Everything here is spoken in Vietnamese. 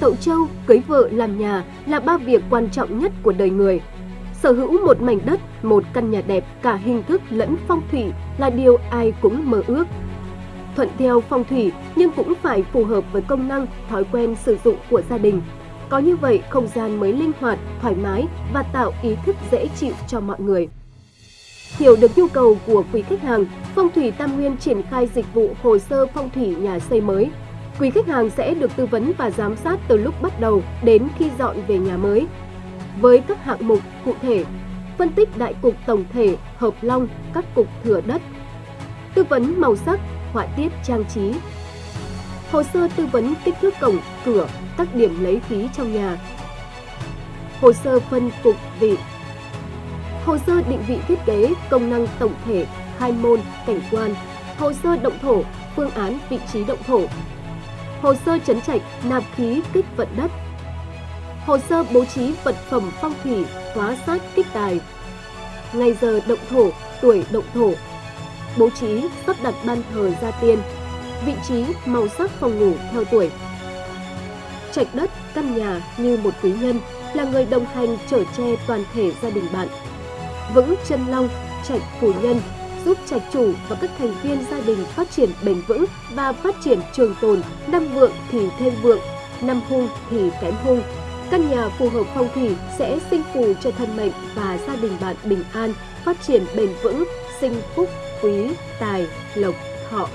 tậu trâu, cưới vợ làm nhà là ba việc quan trọng nhất của đời người. Sở hữu một mảnh đất, một căn nhà đẹp cả hình thức lẫn phong thủy là điều ai cũng mơ ước. Thuận theo phong thủy nhưng cũng phải phù hợp với công năng, thói quen sử dụng của gia đình. Có như vậy, không gian mới linh hoạt, thoải mái và tạo ý thức dễ chịu cho mọi người. Hiểu được nhu cầu của quý khách hàng, Phong thủy Tam Nguyên triển khai dịch vụ hồ sơ phong thủy nhà xây mới. Quý khách hàng sẽ được tư vấn và giám sát từ lúc bắt đầu đến khi dọn về nhà mới. Với các hạng mục cụ thể, phân tích đại cục tổng thể, hợp long, các cục thừa đất, tư vấn màu sắc, họa tiết trang trí, hồ sơ tư vấn kích thước cổng, cửa, các điểm lấy khí trong nhà, hồ sơ phân cục vị, hồ sơ định vị thiết kế, công năng tổng thể, khai môn, cảnh quan, hồ sơ động thổ, phương án vị trí động thổ, hồ sơ chấn trạch, nạp khí, kích vận đất, hồ sơ bố trí vật phẩm phong thủy, hóa sát kích tài, ngày giờ động thổ, tuổi động thổ, bố trí, sắp đặt ban thờ gia tiên, vị trí, màu sắc phòng ngủ theo tuổi. Trạch đất, căn nhà như một quý nhân là người đồng hành chở che toàn thể gia đình bạn. Vững chân long, trạch phù nhân giúp trạch chủ và các thành viên gia đình phát triển bền vững và phát triển trường tồn, năm vượng thì thêm vượng, năm hung thì kém hung. Căn nhà phù hợp phong thủy sẽ sinh phù cho thân mệnh và gia đình bạn bình an, phát triển bền vững, sinh phúc, quý, tài, lộc, thọ.